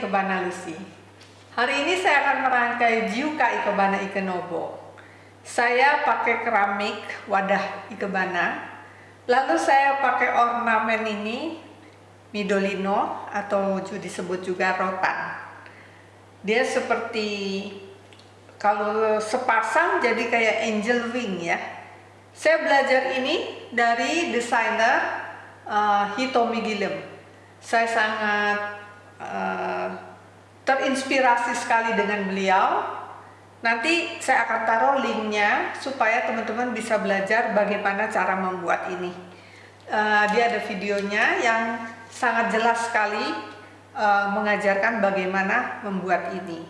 Ikebana Lucy. Hari ini saya akan merangkai Jiuka Ikebana Ikenobo. Saya pakai keramik wadah Ikebana. Lalu saya pakai ornamen ini Midolino atau disebut juga rotan. Dia seperti kalau sepasang jadi kayak angel wing ya. Saya belajar ini dari desainer uh, Hitomi Gilem. Saya sangat uh, terinspirasi sekali dengan beliau. Nanti saya akan taruh linknya supaya teman-teman bisa belajar bagaimana cara membuat ini. Uh, dia ada videonya yang sangat jelas sekali uh, mengajarkan bagaimana membuat ini.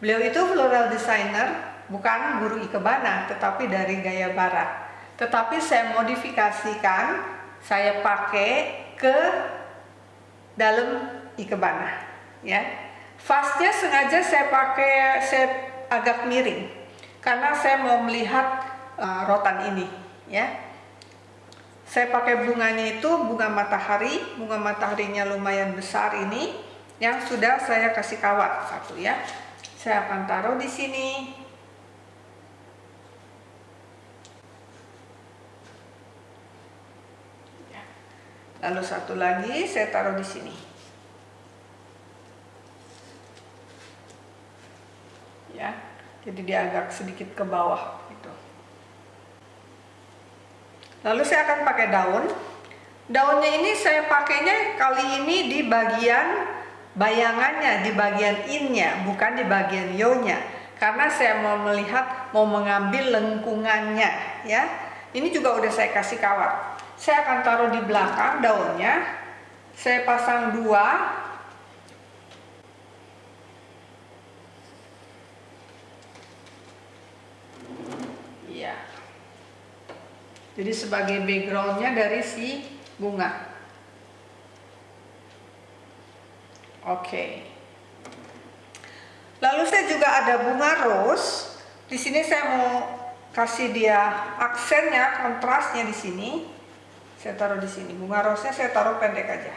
Beliau itu floral designer, bukan guru ikebana, tetapi dari gaya barat. Tetapi saya modifikasikan, saya pakai ke dalam ikebana, ya. Fastnya sengaja saya pakai saya agak miring karena saya mau melihat uh, rotan ini, ya. Saya pakai bunganya itu bunga matahari, bunga mataharinya lumayan besar ini yang sudah saya kasih kawat satu ya. Saya akan taruh di sini. Lalu satu lagi saya taruh di sini. Ya, jadi dia agak sedikit ke bawah gitu. Lalu saya akan pakai daun. Daunnya ini saya pakainya kali ini di bagian bayangannya di bagian innya bukan di bagian yo-nya karena saya mau melihat mau mengambil lengkungannya ya ini juga udah saya kasih kawat saya akan taruh di belakang daunnya saya pasang dua ya jadi sebagai backgroundnya dari si bunga Oke. Lalu saya juga ada bunga rose. Di sini saya mau kasih dia aksennya, kontrasnya di sini. Saya taruh di sini. Bunga rose-nya saya taruh pendek aja.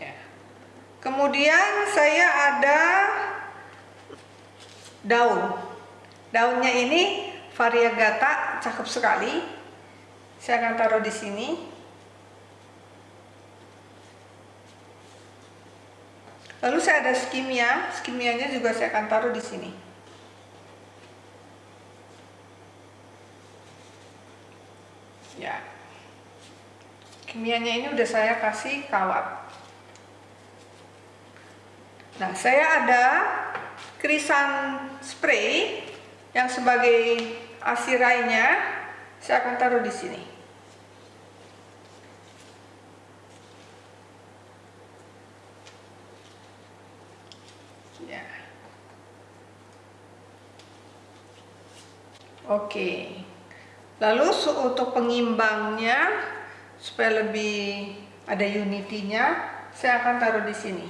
Ya. Kemudian saya ada daun. Daunnya ini variegata, cakep sekali. Saya akan taruh di sini. Lalu saya ada skimia, skimianya juga saya akan taruh di sini. Ya. Kimianya ini udah saya kasih kawat. Nah, saya ada krisan spray yang sebagai asirainya saya akan taruh di sini. Oke. Lalu untuk pengimbangnya supaya lebih ada unitinya, saya akan taruh di sini.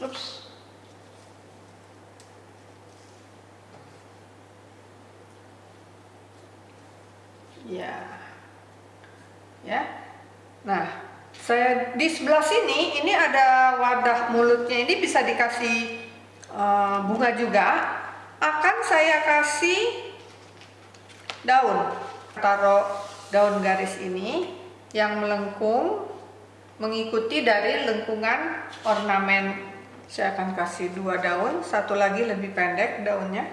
Ups. Ya. Ya. Nah, saya di sebelah sini ini ada wadah mulutnya ini bisa dikasih uh, bunga juga akan saya kasih daun taruh daun garis ini yang melengkung mengikuti dari lengkungan ornamen. Saya akan kasih dua daun satu lagi lebih pendek daunnya.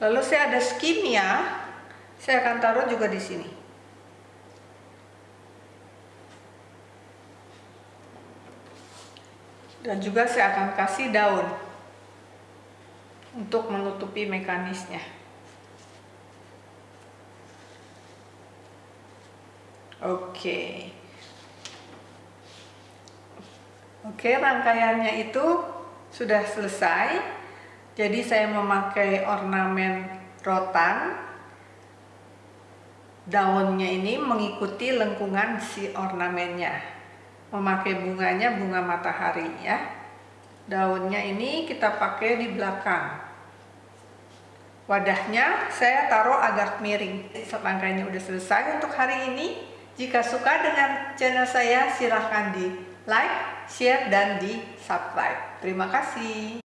Lalu saya ada skimia saya akan taruh juga di sini dan juga saya akan kasih daun untuk menutupi mekanisnya. Oke. Oke rangkaiannya itu sudah selesai. Jadi saya memakai ornamen rotan. Daunnya ini mengikuti lengkungan si ornamennya memakai bunganya bunga matahari ya. Daunnya ini kita pakai di belakang. Wadahnya saya taruh agak miring. Serangkainya udah selesai untuk hari ini. Jika suka dengan channel saya silahkan di like, share, dan di subscribe. Terima kasih